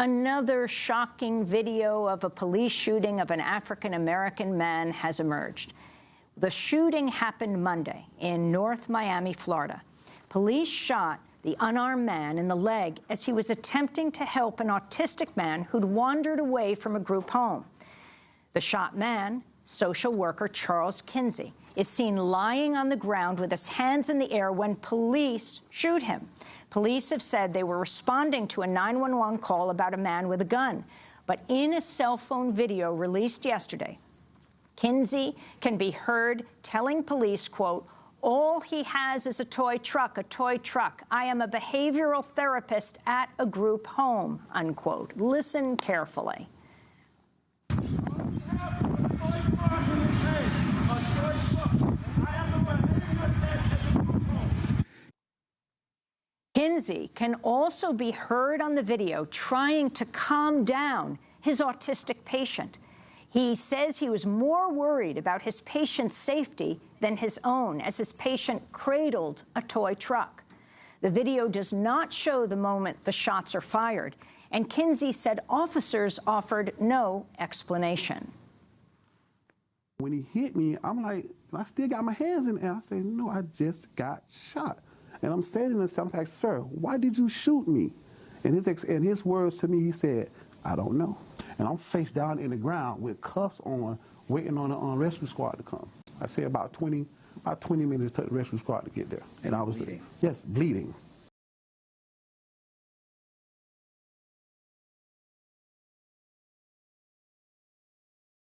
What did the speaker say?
Another shocking video of a police shooting of an African-American man has emerged. The shooting happened Monday in North Miami, Florida. Police shot the unarmed man in the leg as he was attempting to help an autistic man who'd wandered away from a group home. The shot man, social worker Charles Kinsey, is seen lying on the ground with his hands in the air when police shoot him. Police have said they were responding to a 911 call about a man with a gun. But in a cell phone video released yesterday, Kinsey can be heard telling police, quote, all he has is a toy truck, a toy truck. I am a behavioral therapist at a group home, unquote. Listen carefully. Kinsey can also be heard on the video trying to calm down his autistic patient. He says he was more worried about his patient's safety than his own as his patient cradled a toy truck. The video does not show the moment the shots are fired, and Kinsey said officers offered no explanation. When he hit me, I'm like, I still got my hands in the air. I say, no, I just got shot. And I'm standing there, I'm like, sir, why did you shoot me? And his, ex and his words to me, he said, I don't know. And I'm face down in the ground with cuffs on, waiting on the uh, rescue squad to come. I say about 20, about 20 minutes took the rescue squad to get there. And I was, bleeding. yes, bleeding.